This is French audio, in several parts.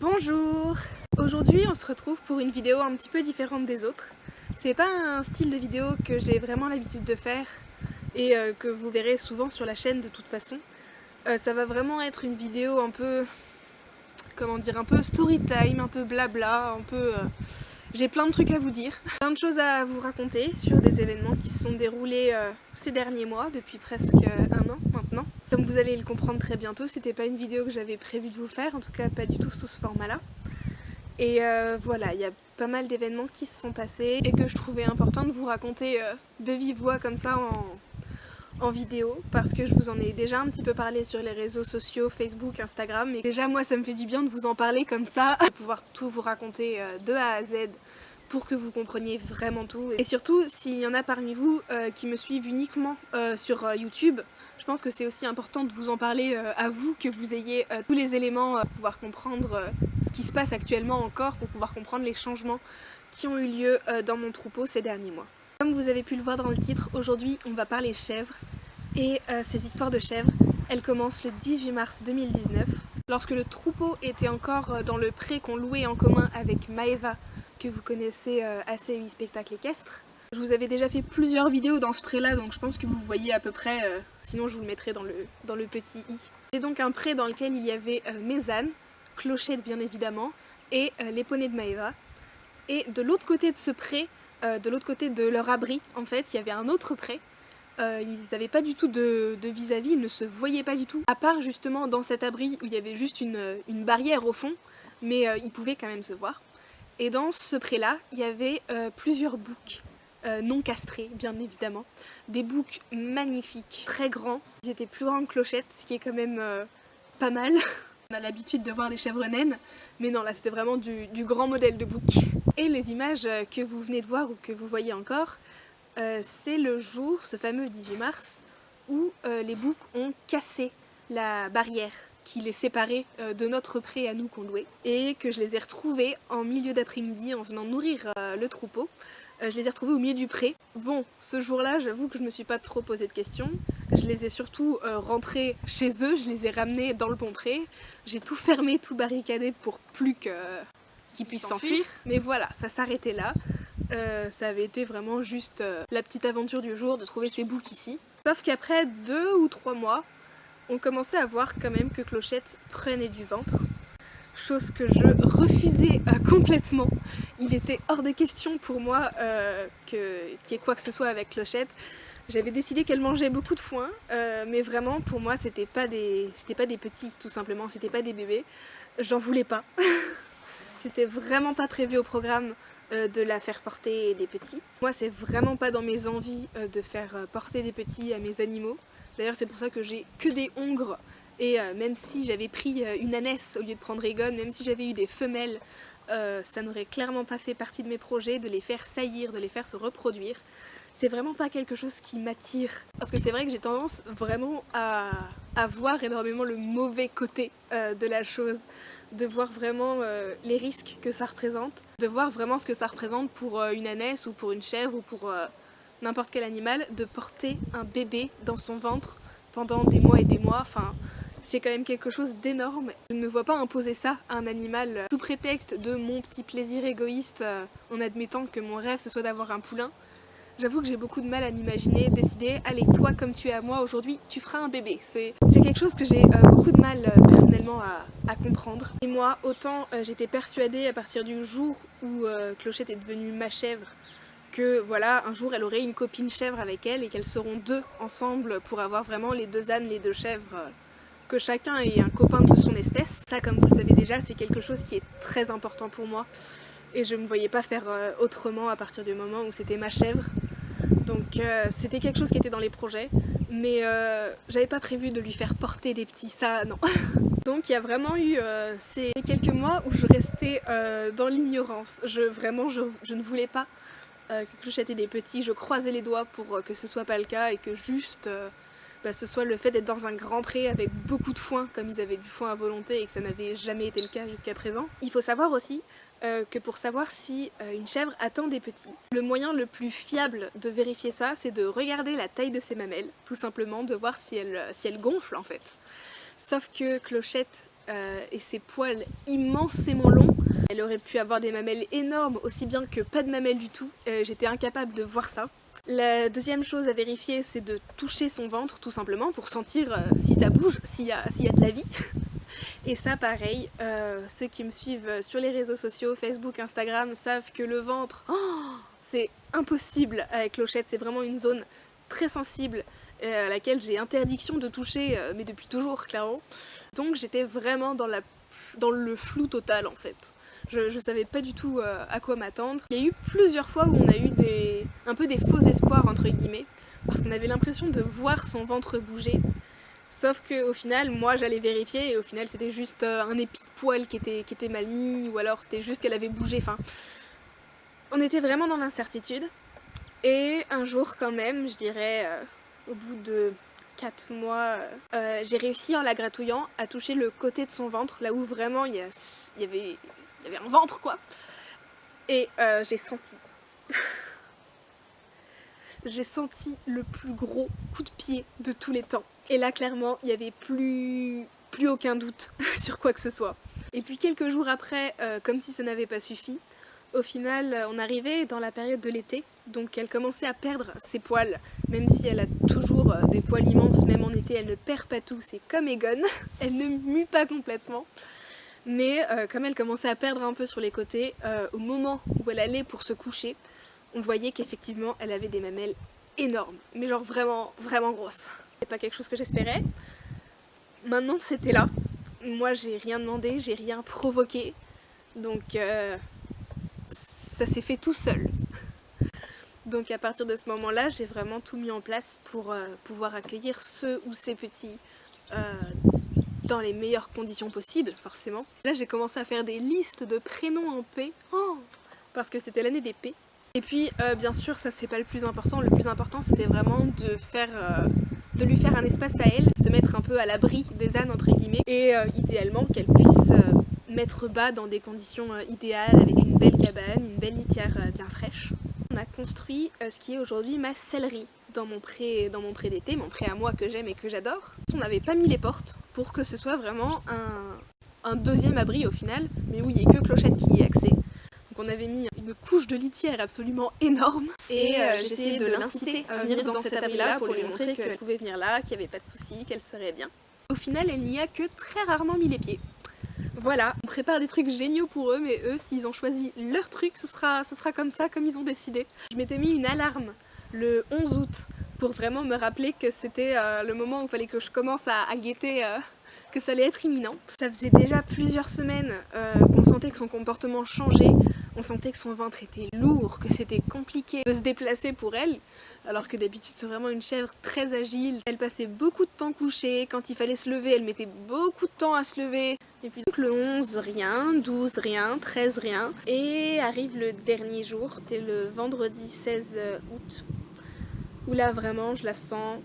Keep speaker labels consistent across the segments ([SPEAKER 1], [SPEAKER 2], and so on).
[SPEAKER 1] Bonjour Aujourd'hui on se retrouve pour une vidéo un petit peu différente des autres. C'est pas un style de vidéo que j'ai vraiment l'habitude de faire et euh, que vous verrez souvent sur la chaîne de toute façon. Euh, ça va vraiment être une vidéo un peu... comment dire, un peu story time, un peu blabla, un peu... Euh, j'ai plein de trucs à vous dire, plein de choses à vous raconter sur des événements qui se sont déroulés ces derniers mois, depuis presque un an. Comme vous allez le comprendre très bientôt, c'était pas une vidéo que j'avais prévu de vous faire, en tout cas pas du tout sous ce format-là. Et euh, voilà, il y a pas mal d'événements qui se sont passés et que je trouvais important de vous raconter euh, de vive voix comme ça en, vidéo parce que je vous en ai déjà un petit peu parlé sur les réseaux sociaux, Facebook, Instagram et déjà moi ça me fait du bien de vous en parler comme ça, de pouvoir tout vous raconter euh, de A à Z pour que vous compreniez vraiment tout. Et surtout, s'il y en a parmi vous qui me suivent uniquement sur YouTube, je pense que c'est aussi important de vous en parler à vous, que vous ayez tous les éléments pour pouvoir comprendre ce qui se passe actuellement encore, pour pouvoir comprendre les changements qui ont eu lieu dans mon troupeau ces derniers mois. Comme vous avez pu le voir dans le titre, aujourd'hui on va parler chèvres. Et ces histoires de chèvres, elles commencent le 18 mars 2019, lorsque le troupeau était encore dans le pré qu'on louait en commun avec Maeva, que vous connaissez euh, assez 8 spectacles équestres. Je vous avais déjà fait plusieurs vidéos dans ce pré là donc je pense que vous voyez à peu près, euh, sinon je vous le mettrai dans le, dans le petit i. C'est donc un pré dans lequel il y avait euh, mes ânes, Clochette bien évidemment, et les poneys de Maeva. Et de l'autre côté de ce pré, de l'autre côté de leur abri en fait, il y avait un autre pré. ils n'avaient pas du tout de vis-à-vis, ils ne se voyaient pas du tout. À part justement dans cet abri où il y avait juste une, une barrière au fond, mais ils pouvaient quand même se voir. Et dans ce pré-là, il y avait euh, plusieurs boucs euh, non castrés, bien évidemment. Des boucs magnifiques, très grands. Ils étaient plus grands que Clochette, ce qui est quand même euh, pas mal. On a l'habitude de voir des chèvres naines, mais non, là c'était vraiment du, grand modèle de bouc. Et les images que vous venez de voir ou que vous voyez encore, c'est le jour, ce fameux 18 mars, où les boucs ont cassé la barrière qui les séparait euh, de notre pré à nous qu'on louait et que je les ai retrouvés en milieu d'après-midi en venant nourrir euh, le troupeau. Euh, je les ai retrouvés au milieu du pré. Bon, ce jour-là, j'avoue que je me suis pas trop posé de questions. Je les ai surtout rentrés chez eux, je les ai ramenés dans le bon pré. J'ai tout fermé, tout barricadé pour plus qu'ils puissent s'enfuir. Mais voilà, ça s'arrêtait là. ça avait été vraiment juste la petite aventure du jour de trouver ces boucs ici. Sauf qu'après deux ou trois mois, on commençait à voir quand même que Clochette prenait du ventre. Chose que je refusais euh, complètement. Il était hors de question pour moi euh, qu'il y ait quoi que ce soit avec Clochette. J'avais décidé qu'elle mangeait beaucoup de foin, euh, mais vraiment pour moi c'était pas des c'était pas des petits tout simplement, c'était pas des bébés. J'en voulais pas. c'était vraiment pas prévu au programme de la faire porter des petits. Moi c'est vraiment pas dans mes envies de faire porter des petits à mes animaux. D'ailleurs c'est pour ça que j'ai que des hongres et euh, même si j'avais pris euh, une ânesse au lieu de prendre Egon, même si j'avais eu des femelles, euh, ça n'aurait clairement pas fait partie de mes projets de les faire saillir, de les faire se reproduire. C'est vraiment pas quelque chose qui m'attire. Parce que c'est vrai que j'ai tendance vraiment à, voir énormément le mauvais côté de la chose. De voir vraiment les risques que ça représente. De voir vraiment ce que ça représente pour une ânesse ou pour une chèvre ou pour n'importe quel animal, de porter un bébé dans son ventre pendant des mois et des mois. Enfin, c'est quand même quelque chose d'énorme. Je ne me vois pas imposer ça à un animal sous prétexte de mon petit plaisir égoïste euh, en admettant que mon rêve ce soit d'avoir un poulain. J'avoue que j'ai beaucoup de mal à m'imaginer décider « Allez, toi comme tu es à moi aujourd'hui, tu feras un bébé ». C'est quelque chose que j'ai euh, beaucoup de mal euh, personnellement à, comprendre. Et moi, autant j'étais persuadée à partir du jour où Clochette est devenue ma chèvre que voilà, un jour elle aurait une copine chèvre avec elle et qu'elles seront deux ensemble pour avoir vraiment les deux ânes, les deux chèvres, euh, que chacun ait un copain de son espèce. Ça, comme vous le savez déjà, c'est quelque chose qui est très important pour moi et je me voyais pas faire euh, autrement à partir du moment où c'était ma chèvre. Donc euh, c'était quelque chose qui était dans les projets, mais j'avais pas prévu de lui faire porter des petits, ça non. Donc il y a vraiment eu ces quelques mois où je restais dans l'ignorance. Je, vraiment, je, je ne voulais pas euh, que Clochette des petits, je croisais les doigts pour euh, que ce soit pas le cas et que juste euh, bah, ce soit le fait d'être dans un grand pré avec beaucoup de foin, comme ils avaient du foin à volonté et que ça n'avait jamais été le cas jusqu'à présent. Il faut savoir aussi que pour savoir si une chèvre attend des petits, le moyen le plus fiable de vérifier ça, c'est de regarder la taille de ses mamelles, tout simplement, de voir si elle, si elle gonfle en fait. Sauf que Clochette et ses poils immensément longs. Elle aurait pu avoir des mamelles énormes, aussi bien que pas de mamelles du tout. J'étais incapable de voir ça. La deuxième chose à vérifier, c'est de toucher son ventre, tout simplement, pour sentir si ça bouge, s'il y, a de la vie. Et ça pareil, euh, ceux qui me suivent sur les réseaux sociaux, Facebook, Instagram, savent que le ventre, oh, c'est impossible avec Clochette, c'est vraiment une zone très sensible euh, à laquelle j'ai interdiction de toucher, euh, mais depuis toujours clairement. Donc j'étais vraiment dans le flou total en fait. Je, savais pas du tout à quoi m'attendre. Il y a eu plusieurs fois où on a eu des, un peu des faux espoirs entre guillemets, parce qu'on avait l'impression de voir son ventre bouger, Sauf qu'au final, moi j'allais vérifier et au final c'était juste euh, un épi de poil qui était, mal mis ou alors c'était juste qu'elle avait bougé. Enfin, on était vraiment dans l'incertitude. Et un jour quand même, je dirais euh, au bout de 4 mois, euh, j'ai réussi en la gratouillant à toucher le côté de son ventre, là où vraiment il y, y, avait, il y avait un ventre quoi. Et j'ai senti... j'ai senti le plus gros coup de pied de tous les temps. Et là, clairement, il n'y avait plus, plus aucun doute sur quoi que ce soit. Et puis quelques jours après, euh, comme si ça n'avait pas suffi, au final, on arrivait dans la période de l'été, donc elle commençait à perdre ses poils, même si elle a toujours euh, des poils immenses, même en été, elle ne perd pas tout, c'est comme Egon, elle ne mue pas complètement. Mais euh, comme elle commençait à perdre un peu sur les côtés, au moment où elle allait pour se coucher, on voyait qu'effectivement elle avait des mamelles énormes, mais genre vraiment, vraiment grosses. C'est pas quelque chose que j'espérais. Maintenant c'était là. Moi j'ai rien demandé, j'ai rien provoqué, donc euh, ça s'est fait tout seul. Donc à partir de ce moment-là, j'ai vraiment tout mis en place pour euh, pouvoir accueillir ceux ou ces petits euh, dans les meilleures conditions possibles, forcément. Là j'ai commencé à faire des listes de prénoms en P, oh, parce que c'était l'année des P. Et puis euh, bien sûr ça c'est pas le plus important, le plus important c'était vraiment de faire euh, de lui faire un espace à elle, se mettre un peu à l'abri des ânes entre guillemets et euh, idéalement qu'elle puisse mettre bas dans des conditions idéales avec une belle cabane, une belle litière bien fraîche. On a construit ce qui est aujourd'hui ma sellerie dans mon pré dans mon pré d'été, mon pré à moi que j'aime et que j'adore. On n'avait pas mis les portes pour que ce soit vraiment un, un deuxième abri au final, mais où il n'y ait que Clochette qui y ait accès on avait mis une couche de litière absolument énorme et euh, j'ai essayé de l'inciter à venir dans cet abri-là pour lui montrer qu'elle pouvait venir là, qu'il n'y avait pas de soucis, qu'elle serait bien. Au final, elle n'y a que très rarement mis les pieds. Voilà, on prépare des trucs géniaux pour eux, mais eux, s'ils ont choisi leur truc, ce sera, ce sera comme ça, comme ils ont décidé. Je m'étais mis une alarme le 11 août pour vraiment me rappeler que c'était euh, le moment où il fallait que je commence à, guetter euh, que ça allait être imminent. Ça faisait déjà plusieurs semaines qu'on sentait que son comportement changeait, on sentait que son ventre était lourd, que c'était compliqué de se déplacer pour elle, alors que d'habitude c'est vraiment une chèvre très agile. Elle passait beaucoup de temps couchée, quand il fallait se lever, elle mettait beaucoup de temps à se lever. Et puis donc le 11, rien, 12, rien, 13, rien. Et arrive le dernier jour, c'était le vendredi 16 août, où là vraiment je la sens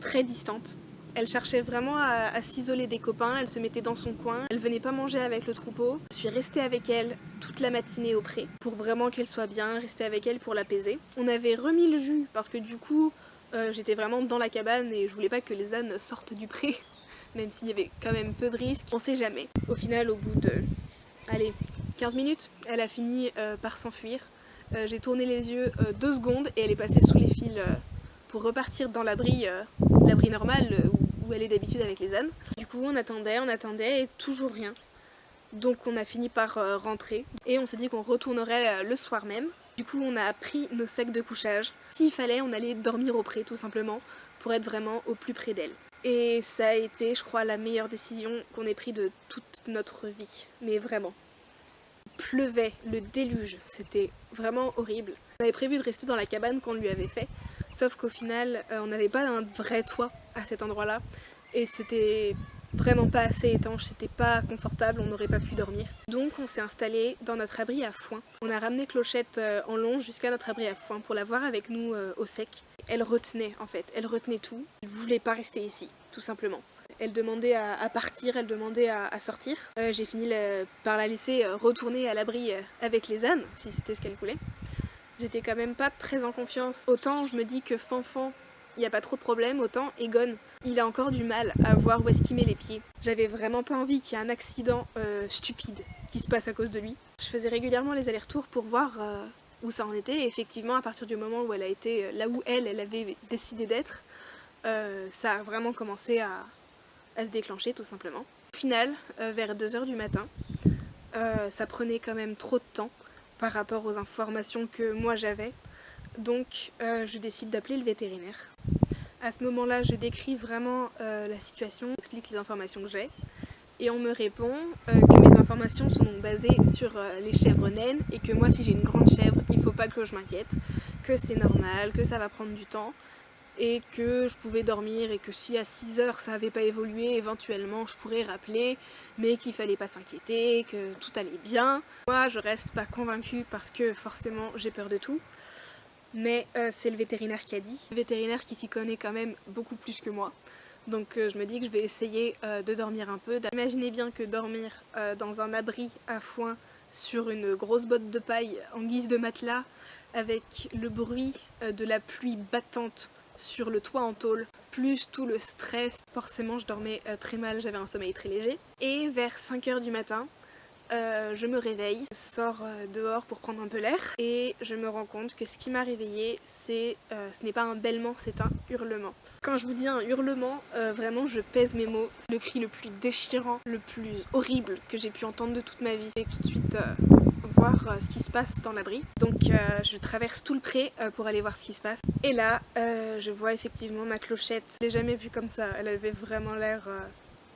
[SPEAKER 1] très distante. Elle cherchait vraiment à, s'isoler des copains, elle se mettait dans son coin, elle venait pas manger avec le troupeau. Je suis restée avec elle toute la matinée au pré pour vraiment qu'elle soit bien, rester avec elle pour l'apaiser. On avait remis le jus parce que du coup euh, j'étais vraiment dans la cabane et je voulais pas que les ânes sortent du pré même s'il y avait quand même peu de risques, on sait jamais. Au final au bout de, allez, 15 minutes, elle a fini euh, par s'enfuir. Euh, j'ai tourné les yeux deux secondes et elle est passée sous les fils pour repartir dans l'abri normal où elle est d'habitude avec les ânes. Du coup on attendait, on attendait et toujours rien. Donc on a fini par euh, rentrer et on s'est dit qu'on retournerait euh, le soir même. Du coup on a pris nos sacs de couchage. S'il fallait on allait dormir au pré tout simplement pour être vraiment au plus près d'elle. Et ça a été je crois la meilleure décision qu'on ait pris de toute notre vie. Mais vraiment. Pleuvait, le déluge, c'était vraiment horrible. On avait prévu de rester dans la cabane qu'on lui avait fait Sauf qu'au final, euh, on n'avait pas un vrai toit à cet endroit-là. Et c'était vraiment pas assez étanche, c'était pas confortable, on n'aurait pas pu dormir. Donc on s'est installé dans notre abri à foin. On a ramené Clochette euh, en long jusqu'à notre abri à foin pour la voir avec nous euh, au sec. Elle retenait en fait, elle retenait tout. Elle voulait pas rester ici, tout simplement. Elle demandait à, partir, elle demandait à, sortir. J'ai fini par la laisser retourner à l'abri avec les ânes, si c'était ce qu'elle voulait j'étais quand même pas très en confiance. Autant je me dis que Fanfan il n'y a pas trop de problème, autant Egon, il a encore du mal à voir où est-ce qu'il met les pieds. J'avais vraiment pas envie qu'il y ait un accident euh, stupide qui se passe à cause de lui. Je faisais régulièrement les allers-retours pour voir euh, où ça en était, et effectivement à partir du moment où elle a été euh, là où elle, elle avait décidé d'être, ça a vraiment commencé à, à, se déclencher tout simplement. Au final, vers 2h du matin, ça prenait quand même trop de temps par rapport aux informations que moi j'avais, donc je décide d'appeler le vétérinaire. À ce moment-là, je décris vraiment euh, la situation, j'explique les informations que j'ai, et on me répond euh, que mes informations sont basées sur euh, les chèvres naines et que moi, si j'ai une grande chèvre, il ne faut pas que je m'inquiète, que c'est normal, que ça va prendre du temps, et que je pouvais dormir et que si à 6 heures ça n'avait pas évolué, éventuellement je pourrais rappeler, mais qu'il fallait pas s'inquiéter, que tout allait bien. Moi, je reste pas convaincue parce que forcément j'ai peur de tout mais euh, c'est le vétérinaire qui a dit. Le vétérinaire qui s'y connaît quand même beaucoup plus que moi. Donc euh, je me dis que je vais essayer euh, de dormir un peu. Imaginez bien que dormir dans un abri à foin sur une grosse botte de paille en guise de matelas avec le bruit de la pluie battante sur le toit en tôle, plus tout le stress, forcément je dormais très mal, j'avais un sommeil très léger. Et vers 5h du matin, euh, je me réveille, je sors euh, dehors pour prendre un peu l'air et je me rends compte que ce qui m'a réveillée, c'est, euh, ce n'est pas un bêlement, c'est un hurlement. Quand je vous dis un hurlement, vraiment je pèse mes mots. C'est le cri le plus déchirant, le plus horrible que j'ai pu entendre de toute ma vie. Et tout de suite voir ce qui se passe dans l'abri. Donc je traverse tout le pré pour aller voir ce qui se passe. Et là, je vois effectivement ma clochette. Je l'ai jamais vue comme ça, elle avait vraiment l'air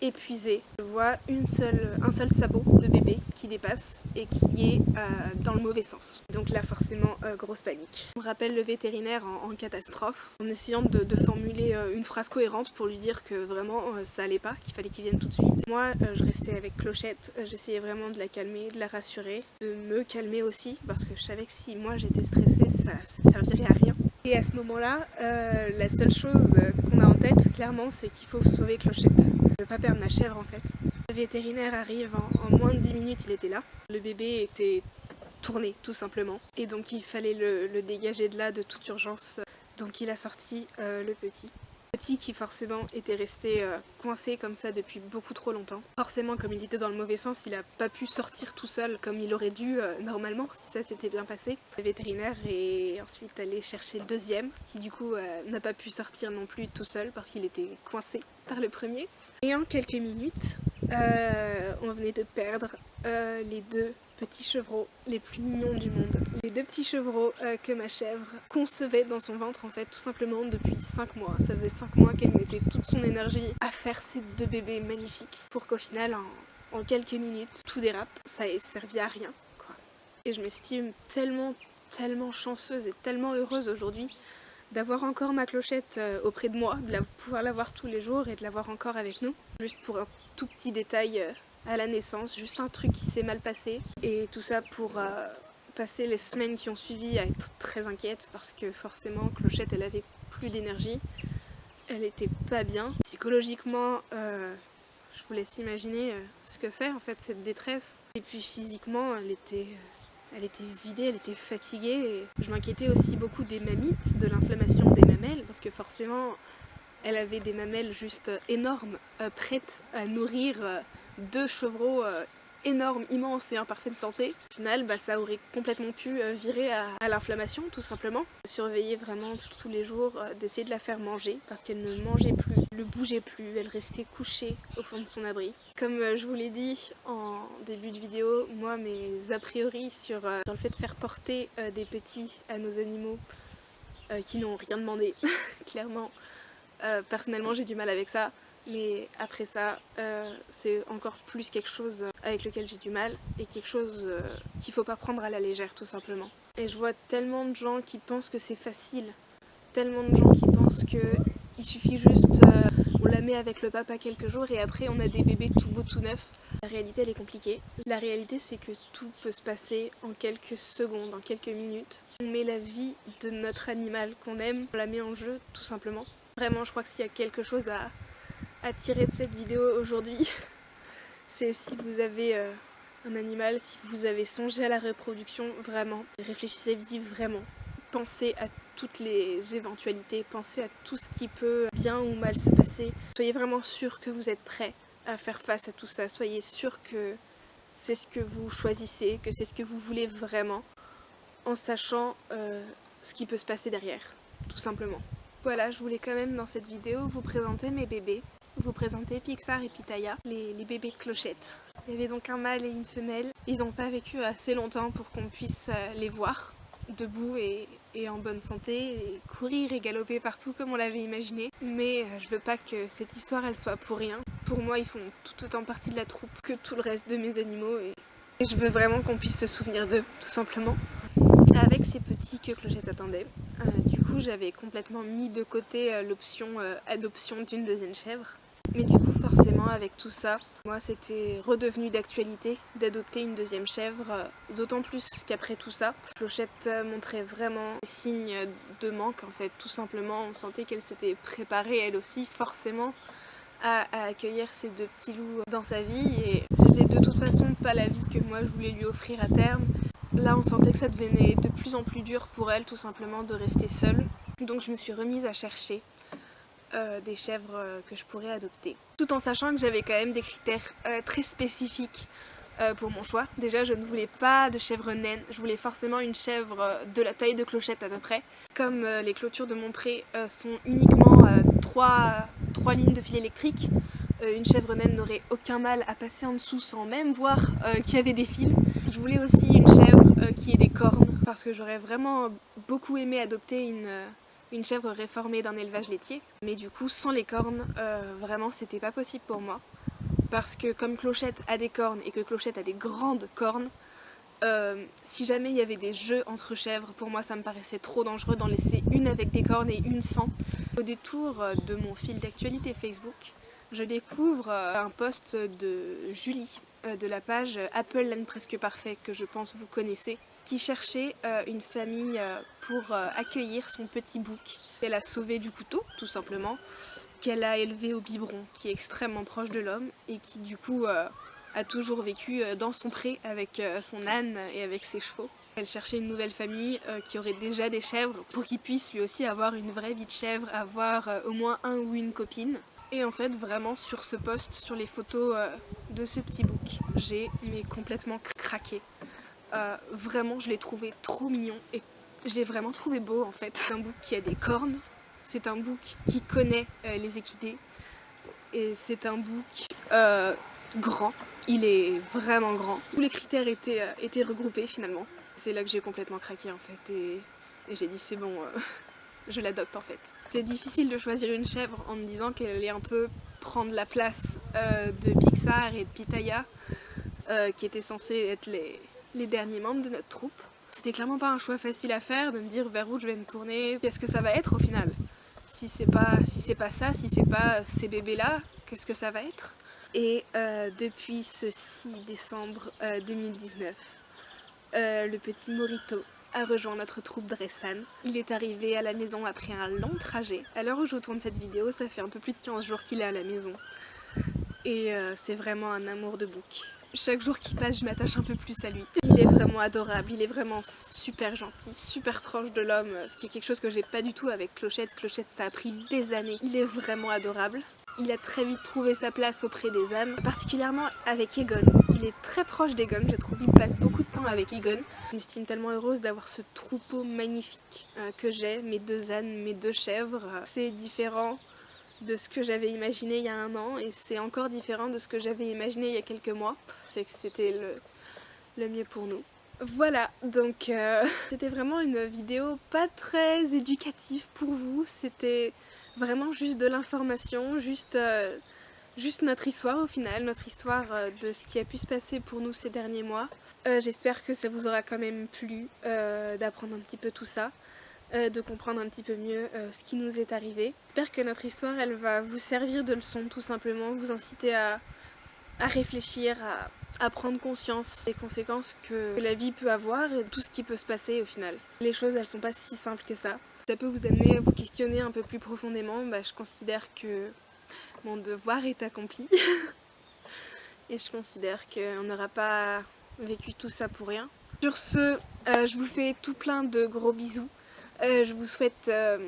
[SPEAKER 1] épuisée. Je vois une seule, un seul sabot de bébé qui dépasse et qui est euh, dans le mauvais sens. Donc là forcément euh, grosse panique. On rappelle le vétérinaire en, catastrophe en essayant de, formuler euh, une phrase cohérente pour lui dire que vraiment ça allait pas, qu'il fallait qu'il vienne tout de suite. Moi je restais avec Clochette, j'essayais vraiment de la calmer, de la rassurer, de me calmer aussi parce que je savais que si moi j'étais stressée ça, ça servirait à rien. Et à ce moment-là, la seule chose qu'on a en tête, clairement, c'est qu'il faut sauver Clochette ne pas perdre ma chèvre en fait. Le vétérinaire arrive, en, moins de 10 minutes il était là. Le bébé était tourné tout simplement et donc il fallait le, dégager de là de toute urgence. Donc il a sorti euh, le petit. Petit qui forcément était resté euh, coincé comme ça depuis beaucoup trop longtemps. Forcément comme il était dans le mauvais sens, il a pas pu sortir tout seul comme il aurait dû euh, normalement si ça s'était bien passé. Le vétérinaire est ensuite allé chercher le deuxième qui du coup n'a pas pu sortir non plus tout seul parce qu'il était coincé par le premier. Et en quelques minutes, euh, on venait de perdre euh, les deux petits chevreaux les plus mignons du monde. Les deux petits chevreaux euh, que ma chèvre concevait dans son ventre en fait tout simplement depuis 5 mois. Ça faisait 5 mois qu'elle mettait toute son énergie à faire ces deux bébés magnifiques pour qu'au final en, quelques minutes tout dérape. Ça ait servi à rien quoi. Et je m'estime tellement tellement chanceuse et tellement heureuse aujourd'hui d'avoir encore ma clochette euh, auprès de moi, de pouvoir la voir tous les jours et de l'avoir encore avec nous. Juste pour un tout petit détail euh, à la naissance, juste un truc qui s'est mal passé. Et tout ça pour euh, passer les semaines qui ont suivi à être très inquiète parce que forcément Clochette elle avait plus d'énergie, elle était pas bien. Psychologiquement, je vous laisse imaginer ce que c'est en fait cette détresse. Et puis physiquement elle était vidée, elle était fatiguée je m'inquiétais aussi beaucoup des mammites, de l'inflammation des mamelles parce que forcément elle avait des mamelles juste énormes, euh, prêtes à nourrir euh, deux chevreaux euh, énorme, immense et en parfaite santé. Au final, bah, ça aurait complètement pu euh, virer à, l'inflammation tout simplement. Surveiller vraiment tous les jours, euh, d'essayer de la faire manger parce qu'elle ne mangeait plus, ne bougeait plus, elle restait couchée au fond de son abri. Comme je vous l'ai dit en début de vidéo, moi mes a priori sur le fait de faire porter des petits à nos animaux qui n'ont rien demandé, clairement, personnellement j'ai du mal avec ça. Mais après ça, euh, c'est encore plus quelque chose avec lequel j'ai du mal et quelque chose euh, qu'il faut pas prendre à la légère tout simplement. Et je vois tellement de gens qui pensent que c'est facile, tellement de gens qui pensent que il suffit juste, euh, on la met avec le papa quelques jours et après on a des bébés tout beaux tout neufs. La réalité elle est compliquée. La réalité c'est que tout peut se passer en quelques secondes, en quelques minutes. On met la vie de notre animal qu'on aime, on la met en jeu tout simplement. Vraiment je crois que s'il y a quelque chose à, à tirer de cette vidéo aujourd'hui, c'est si vous avez euh, un animal, si vous avez songé à la reproduction, vraiment, réfléchissez-y vraiment. pensez à toutes les éventualités, pensez à tout ce qui peut bien ou mal se passer. Soyez vraiment sûr que vous êtes prêt à faire face à tout ça, soyez sûr que c'est ce que vous choisissez, que c'est ce que vous voulez vraiment, en sachant euh, ce qui peut se passer derrière, tout simplement. Voilà, je voulais quand même dans cette vidéo vous présenter mes bébés, vous présenter Pixar et Pitaya, les, bébés clochettes. Il y avait donc un mâle et une femelle, ils n'ont pas vécu assez longtemps pour qu'on puisse euh, les voir debout et, en bonne santé, courir et galoper partout comme on l'avait imaginé. Mais euh, je veux pas que cette histoire elle soit pour rien. Pour moi ils font tout autant partie de la troupe que tout le reste de mes animaux et, je veux vraiment qu'on puisse se souvenir d'eux, tout simplement. Avec ces petits que Clochette attendait, euh, du coup j'avais complètement mis de côté l'option adoption d'une deuxième chèvre. Mais du coup forcément avec tout ça, moi c'était redevenu d'actualité d'adopter une deuxième chèvre, euh, d'autant plus qu'après tout ça, Clochette euh, montrait vraiment des signes de manque en fait, tout simplement on sentait qu'elle s'était préparée elle aussi forcément à, à, accueillir ces deux petits loups dans sa vie. Et c'était de toute façon pas la vie que moi je voulais lui offrir à terme. Là on sentait que ça devenait de plus en plus dur pour elle tout simplement de rester seule. Donc je me suis remise à chercher euh, des chèvres euh, que je pourrais adopter. Tout en sachant que j'avais quand même des critères euh, très spécifiques pour mon choix. Déjà je ne voulais pas de chèvre naine, je voulais forcément une chèvre de la taille de clochette à peu près. Comme les clôtures de mon pré sont uniquement trois, trois lignes de fil électrique, une chèvre naine n'aurait aucun mal à passer en dessous sans même voir qu'il y avait des fils. Je voulais aussi une chèvre qui ait des cornes parce que j'aurais vraiment beaucoup aimé adopter une, une chèvre réformée d'un élevage laitier. Mais du coup, sans les cornes, euh, vraiment c'était pas possible pour moi. Parce que comme Clochette a des cornes et que Clochette a des grandes cornes, euh, si jamais il y avait des jeux entre chèvres, pour moi ça me paraissait trop dangereux d'en laisser une avec des cornes et une sans. Au détour de mon fil d'actualité Facebook, je découvre un post de Julie euh, de la page Apple Land Presque Parfait que je pense vous connaissez qui cherchait euh, une famille euh, pour accueillir son petit bouc qu'elle a sauvé du couteau tout simplement qu'elle a élevé au biberon qui est extrêmement proche de l'homme et qui du coup a toujours vécu dans son pré avec son âne et avec ses chevaux. Elle cherchait une nouvelle famille qui aurait déjà des chèvres pour qu'il puisse lui aussi avoir une vraie vie de chèvre, avoir au moins un ou une copine. Et en fait, vraiment, sur ce post, sur les photos euh, de ce petit book, j'ai complètement craqué. Euh, vraiment, je l'ai trouvé trop mignon et je l'ai vraiment trouvé beau en fait. C'est un book qui a des cornes, c'est un book qui connaît euh, les équidés et c'est un book euh, grand. Il est vraiment grand. Tous les critères étaient, euh, étaient regroupés finalement. C'est là que j'ai complètement craqué en fait et, et j'ai dit c'est bon, je l'adopte en fait. C'est difficile de choisir une chèvre en me disant qu'elle allait un peu prendre la place de Pixar et de Pitaya, qui étaient censés être les, les derniers membres de notre troupe. C'était clairement pas un choix facile à faire de me dire vers où je vais me tourner, qu'est-ce que ça va être au final. Si c'est pas, si pas ça, si c'est pas ces bébés-là, qu'est-ce que ça va être? Et euh, depuis ce 6 décembre 2019, euh, le petit Morito a rejoint notre troupe Dressan. Il est arrivé à la maison après un long trajet. À l'heure où je tourne cette vidéo, ça fait un peu plus de 15 jours qu'il est à la maison. Et euh, c'est vraiment un amour de bouc. Chaque jour qui passe, je m'attache un peu plus à lui. Il est vraiment adorable, il est vraiment super gentil, super proche de l'homme, ce qui est quelque chose que j'ai pas du tout avec Clochette. Clochette, ça a pris des années. Il est vraiment adorable. Il a très vite trouvé sa place auprès des ânes, particulièrement avec Egon. Il est très proche d'Egon, je trouve. Il passe beaucoup de temps avec Egon. Je m'estime tellement heureuse d'avoir ce troupeau magnifique euh, que j'ai, mes deux ânes, mes deux chèvres. C'est différent de ce que j'avais imaginé il y a un an et c'est encore différent de ce que j'avais imaginé il y a quelques mois. C'est que c'était le, mieux pour nous. Voilà, donc euh, c'était vraiment une vidéo pas très éducative pour vous, c'était vraiment juste de l'information, juste, euh, notre histoire au final, notre histoire euh, de ce qui a pu se passer pour nous ces derniers mois. J'espère que ça vous aura quand même plu d'apprendre un petit peu tout ça, euh, de comprendre un petit peu mieux ce qui nous est arrivé. J'espère que notre histoire elle va vous servir de leçon tout simplement, vous inciter à, réfléchir, à, à, prendre conscience des conséquences que la vie peut avoir et tout ce qui peut se passer au final. Les choses elles sont pas si simples que ça. Ça peut vous amener à vous questionner un peu plus profondément, bah, je considère que mon devoir est accompli. et je considère qu'on n'aura pas vécu tout ça pour rien. Sur ce, euh, je vous fais tout plein de gros bisous. Euh, je vous souhaite euh,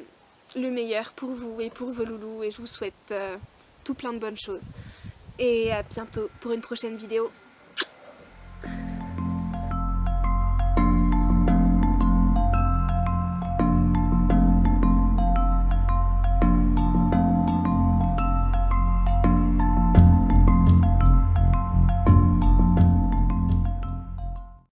[SPEAKER 1] le meilleur pour vous et pour vos loulous et je vous souhaite tout plein de bonnes choses. Et à bientôt pour une prochaine vidéo.